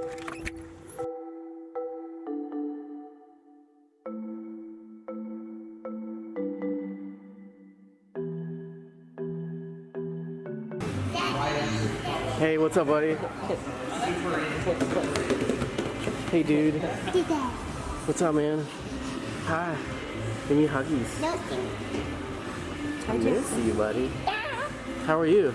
Hey, what's up, buddy? Hey, dude. What's up, man? Hi. Give me huggies. I miss you, buddy. How are you?